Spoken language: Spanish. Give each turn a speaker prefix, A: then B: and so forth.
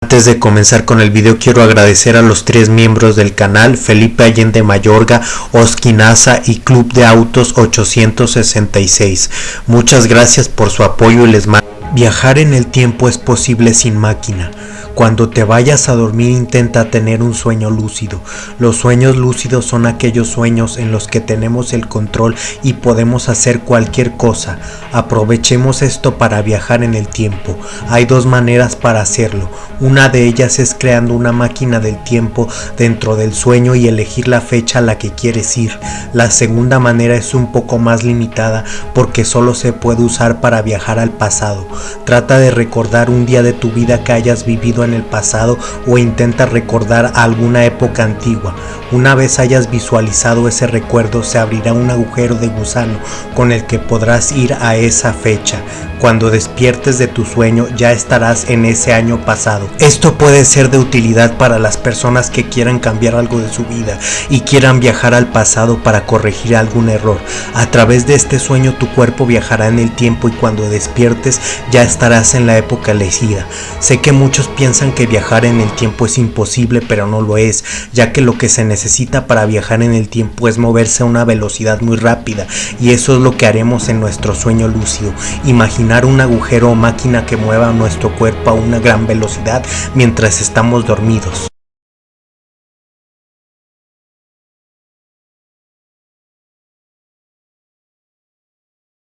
A: Antes de comenzar con el video quiero agradecer a los tres miembros del canal, Felipe Allende Mayorga, Oskinaza y Club de Autos 866. Muchas gracias por su apoyo y les mando. Viajar en el tiempo es posible sin máquina. Cuando te vayas a dormir intenta tener un sueño lúcido. Los sueños lúcidos son aquellos sueños en los que tenemos el control y podemos hacer cualquier cosa. Aprovechemos esto para viajar en el tiempo. Hay dos maneras para hacerlo. Una de ellas es creando una máquina del tiempo dentro del sueño y elegir la fecha a la que quieres ir. La segunda manera es un poco más limitada porque solo se puede usar para viajar al pasado. Trata de recordar un día de tu vida que hayas vivido el pasado o intenta recordar alguna época antigua. Una vez hayas visualizado ese recuerdo se abrirá un agujero de gusano con el que podrás ir a esa fecha. Cuando despiertes de tu sueño ya estarás en ese año pasado. Esto puede ser de utilidad para las personas que quieran cambiar algo de su vida y quieran viajar al pasado para corregir algún error. A través de este sueño tu cuerpo viajará en el tiempo y cuando despiertes ya estarás en la época elegida. Sé que muchos piensan que viajar en el tiempo es imposible pero no lo es, ya que lo que se necesita para viajar en el tiempo es moverse a una velocidad muy rápida y eso es lo que haremos en nuestro sueño lúcido. Imagina un agujero o máquina que mueva nuestro cuerpo a una gran velocidad mientras estamos dormidos.